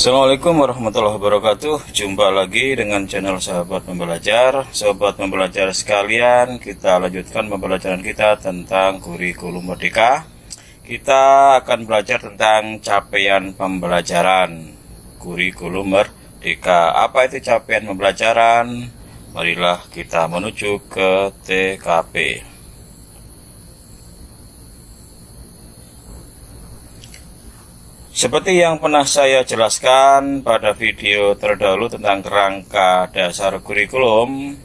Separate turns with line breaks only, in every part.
Assalamualaikum warahmatullahi wabarakatuh. Jumpa lagi dengan channel sahabat pembelajar. Sahabat pembelajar sekalian Kita lanjutkan pembelajaran kita tentang kurikulum merdeka. Kita akan belajar tentang capaian pembelajaran Kurikulum merdeka. Apa itu capaian pembelajaran? Marilah kita menuju ke TKP Seperti yang pernah saya jelaskan pada video terdahulu tentang kerangka dasar kurikulum,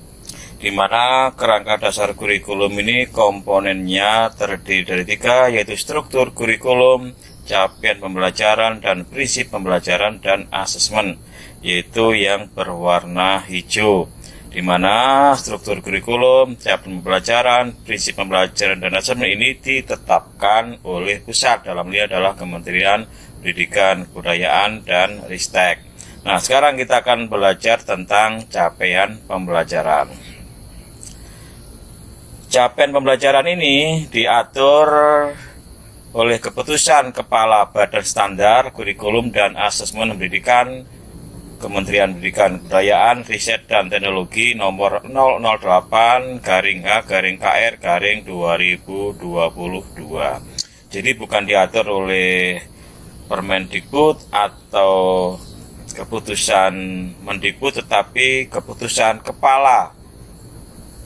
di mana kerangka dasar kurikulum ini komponennya terdiri dari tiga, yaitu struktur kurikulum, capaian pembelajaran, dan prinsip pembelajaran dan asesmen, yaitu yang berwarna hijau di mana struktur kurikulum, capaian pembelajaran, prinsip pembelajaran dan asesmen ini ditetapkan oleh pusat. Dalam ini adalah Kementerian Pendidikan, Kebudayaan, dan Ristek. Nah, sekarang kita akan belajar tentang capaian pembelajaran. Capaian pembelajaran ini diatur oleh keputusan Kepala Badan Standar Kurikulum dan Asesmen Pendidikan Kementerian Pendidikan Kebudayaan, Riset dan Teknologi nomor 008 garing H garing KR garing 2022. Jadi bukan diatur oleh Permendikbud atau keputusan Mendikbud tetapi keputusan kepala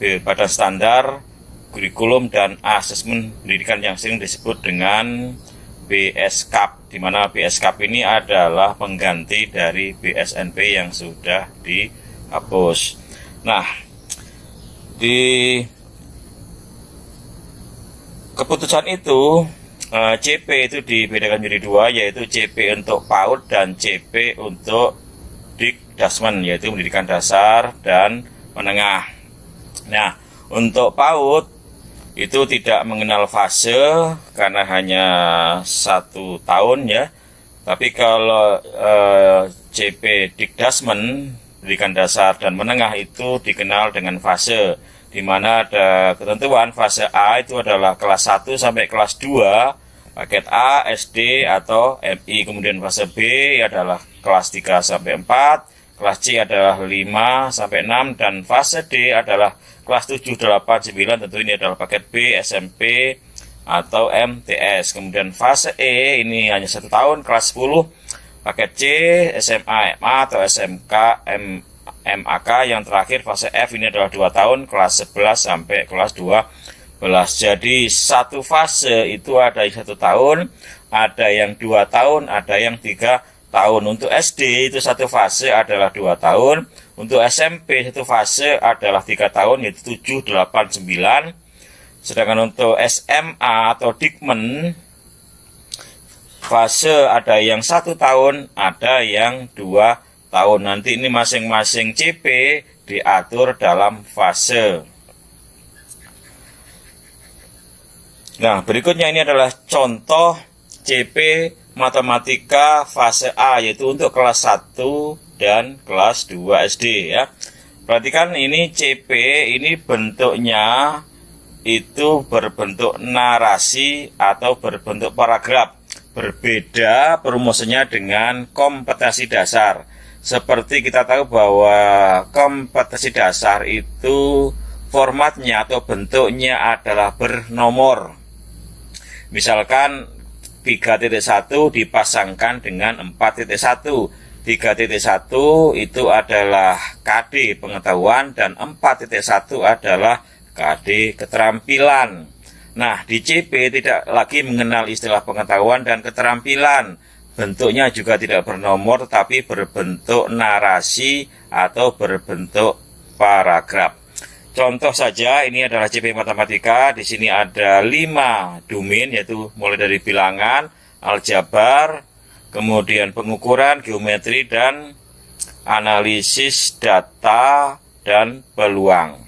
Badan Standar Kurikulum dan Asesmen Pendidikan yang sering disebut dengan BSKAP, di mana BSKAP ini adalah pengganti dari BSNP yang sudah dihapus. Nah, di keputusan itu eh, CP itu dibedakan menjadi dua, yaitu CP untuk PAUD dan CP untuk Dikdasmen, yaitu pendidikan dasar dan menengah. Nah, untuk PAUD itu tidak mengenal fase karena hanya satu tahun ya. Tapi kalau eh, CP Dikdasmen, pendidikan dasar dan menengah itu dikenal dengan fase di mana ada ketentuan fase A itu adalah kelas 1 sampai kelas 2 paket A, SD atau MI kemudian fase B adalah kelas 3 sampai 4 kelas C adalah 5 sampai 6 dan fase D adalah kelas 7, 8, 9 tentu ini adalah paket B, SMP, atau MTS. Kemudian fase E ini hanya satu tahun, kelas 10, paket C, SMA, MA, atau SMK, M, MAK. Yang terakhir fase F ini adalah dua tahun, kelas 11 sampai kelas 12. Jadi satu fase itu ada yang satu tahun, ada yang dua tahun, ada yang tiga tahun. Untuk SD itu satu fase adalah dua tahun. Untuk SMP satu fase adalah tiga tahun yaitu 7, 8, 9. Sedangkan untuk SMA atau Dikmen fase ada yang satu tahun, ada yang dua tahun. Nanti ini masing-masing CP diatur dalam fase. Nah, berikutnya ini adalah contoh CP matematika fase A yaitu untuk kelas 1 dan kelas 2 SD ya. Perhatikan ini CP ini bentuknya itu berbentuk narasi atau berbentuk paragraf. Berbeda perumusannya dengan kompetensi dasar. Seperti kita tahu bahwa kompetensi dasar itu formatnya atau bentuknya adalah bernomor. Misalkan 3.1 dipasangkan dengan 4.1 3.1 itu adalah KD pengetahuan dan 4.1 adalah KD keterampilan. Nah di CP tidak lagi mengenal istilah pengetahuan dan keterampilan Bentuknya juga tidak bernomor tetapi berbentuk narasi atau berbentuk paragraf Contoh saja ini adalah CP Matematika. Di sini ada lima domain yaitu mulai dari bilangan, aljabar, kemudian pengukuran, geometri dan analisis data dan peluang.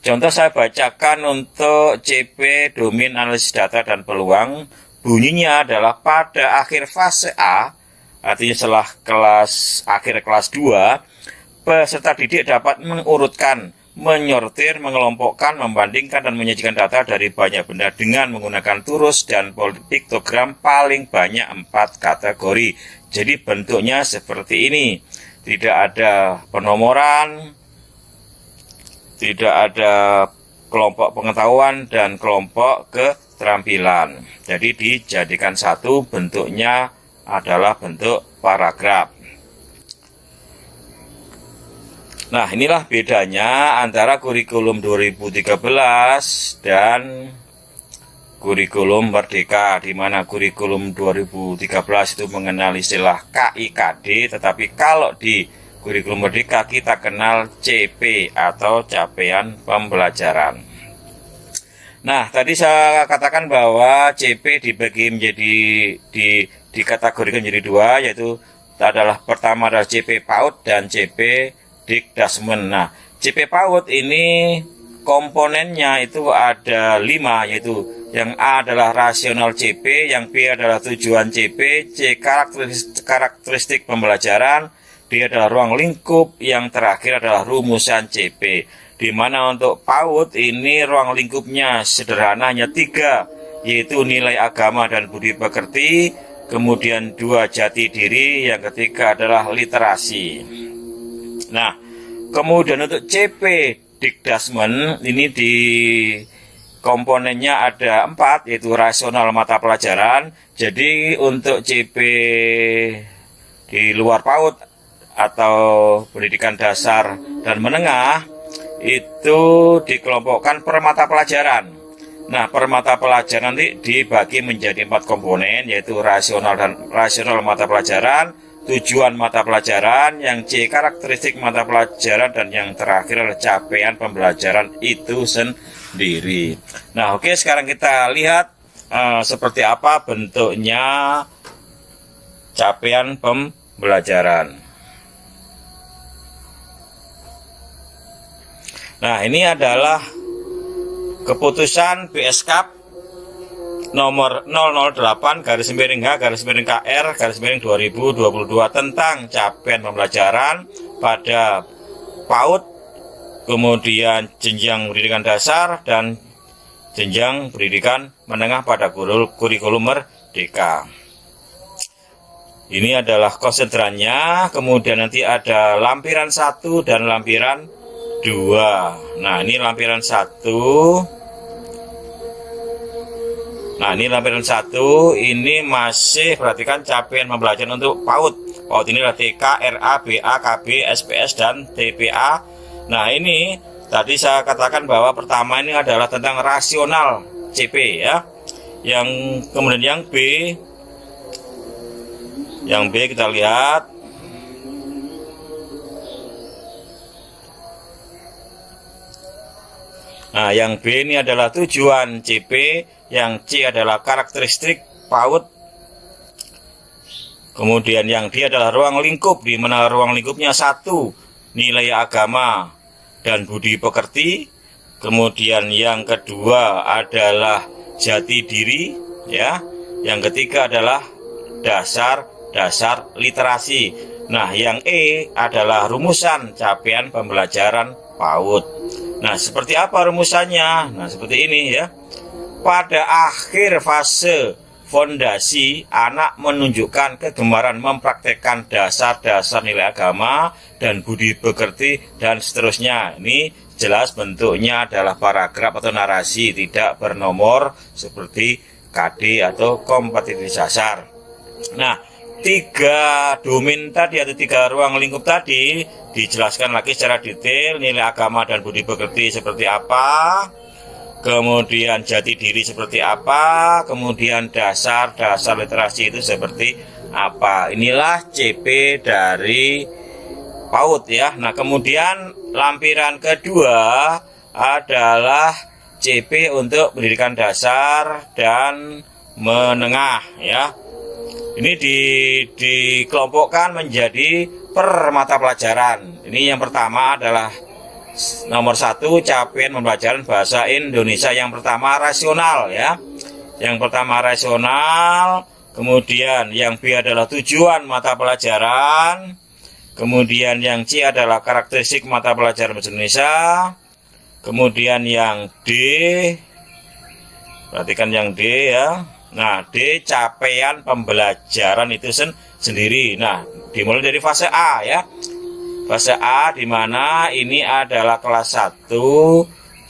Contoh saya bacakan untuk CP domain analisis data dan peluang. Bunyinya adalah pada akhir fase A, artinya setelah kelas akhir kelas 2, peserta didik dapat mengurutkan menyortir, mengelompokkan, membandingkan, dan menyajikan data dari banyak benda dengan menggunakan turus dan piktogram paling banyak empat kategori. Jadi bentuknya seperti ini. Tidak ada penomoran, tidak ada kelompok pengetahuan dan kelompok keterampilan. Jadi dijadikan satu bentuknya adalah bentuk paragraf. Nah, inilah bedanya antara kurikulum 2013 dan kurikulum Merdeka, di mana kurikulum 2013 itu mengenal istilah KIKD, tetapi kalau di kurikulum Merdeka kita kenal CP atau capaian pembelajaran. Nah, tadi saya katakan bahwa CP dibagi menjadi di dikategorikan menjadi dua, yaitu adalah pertama adalah CP PAUD dan CP Dikdasmen. Nah, CP PAUD ini komponennya itu ada lima, yaitu yang A adalah rasional CP, yang B adalah tujuan CP, C karakteristik, karakteristik pembelajaran, D adalah ruang lingkup, yang terakhir adalah rumusan CP. Di mana untuk PAUD ini ruang lingkupnya sederhana hanya tiga, yaitu nilai agama dan budi pekerti, kemudian dua jati diri, yang ketiga adalah literasi. Nah, kemudian untuk CP Dikdasmen ini di komponennya ada empat yaitu rasional mata pelajaran. Jadi untuk CP di luar PAUD atau pendidikan dasar dan menengah itu dikelompokkan per mata pelajaran. Nah, per mata pelajaran nanti dibagi menjadi empat komponen yaitu rasional dan rasional mata pelajaran, tujuan mata pelajaran, yang C karakteristik mata pelajaran, dan yang terakhir adalah capaian pembelajaran itu sendiri. Nah, oke sekarang kita lihat uh, seperti apa bentuknya capaian pembelajaran. Nah, ini adalah keputusan BSKAP nomor 008 garis miring H garis miring KR garis miring 2022 tentang capaian pembelajaran pada PAUD kemudian jenjang pendidikan dasar dan jenjang pendidikan menengah pada kurikulum merdeka. Ini adalah konsentrannya kemudian nanti ada lampiran satu dan lampiran dua nah ini lampiran satu Nah ini lampiran satu ini masih perhatikan capaian pembelajaran untuk PAUD. PAUD ini adalah TK, RA, BA, KB, SPS dan TPA. Nah ini tadi saya katakan bahwa pertama ini adalah tentang rasional CP ya. Yang kemudian yang B, yang B kita lihat Nah, yang B ini adalah tujuan CP, yang C adalah karakteristik PAUD. Kemudian yang D adalah ruang lingkup, di mana ruang lingkupnya satu, nilai agama dan budi pekerti. Kemudian yang kedua adalah jati diri, ya. Yang ketiga adalah dasar-dasar literasi. Nah, yang E adalah rumusan capaian pembelajaran PAUD. Nah, seperti apa rumusannya? Nah, seperti ini ya. Pada akhir fase fondasi, anak menunjukkan kegemaran mempraktekkan dasar-dasar nilai agama dan budi pekerti dan seterusnya. Ini jelas bentuknya adalah paragraf atau narasi tidak bernomor seperti KD atau kompetitif dasar. Nah, tiga domain tadi atau tiga ruang lingkup tadi dijelaskan lagi secara detail nilai agama dan budi pekerti seperti apa kemudian jati diri seperti apa kemudian dasar-dasar literasi itu seperti apa. Inilah CP dari PAUD ya. Nah kemudian lampiran kedua adalah CP untuk pendidikan dasar dan menengah ya ini di, dikelompokkan menjadi per mata pelajaran. Ini yang pertama adalah nomor satu capaian pembelajaran bahasa Indonesia yang pertama rasional ya. Yang pertama rasional, kemudian yang B adalah tujuan mata pelajaran, kemudian yang C adalah karakteristik mata pelajaran bahasa Indonesia, Kemudian yang D, perhatikan yang D ya. Nah, D capaian pembelajaran itu sen sendiri. Nah, dimulai dari fase A ya. Fase A di mana ini adalah kelas 1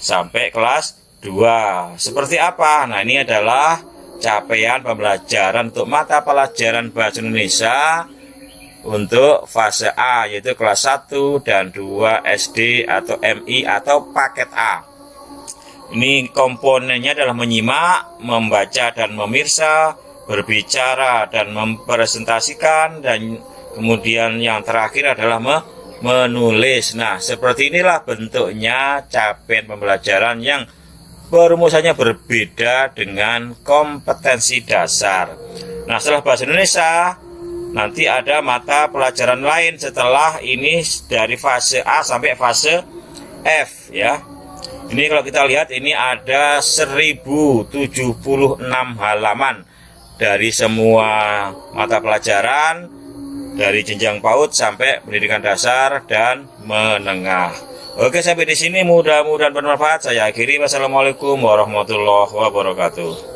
sampai kelas 2. Seperti apa? Nah, ini adalah capaian pembelajaran untuk mata pelajaran bahasa Indonesia untuk fase A yaitu kelas 1 dan 2 SD atau MI atau paket A. Ini komponennya adalah menyimak, membaca dan memirsa, berbicara dan mempresentasikan dan kemudian yang terakhir adalah me menulis. Nah, seperti inilah bentuknya capaian pembelajaran yang perumusannya berbeda dengan kompetensi dasar. Nah, setelah bahasa Indonesia, nanti ada mata pelajaran lain setelah ini dari fase A sampai fase F ya ini kalau kita lihat ini ada 1076 halaman dari semua mata pelajaran dari jenjang PAUD sampai pendidikan dasar dan menengah. Oke sampai di sini. Mudah-mudahan bermanfaat. Saya akhiri. Wassalamualaikum warahmatullahi wabarakatuh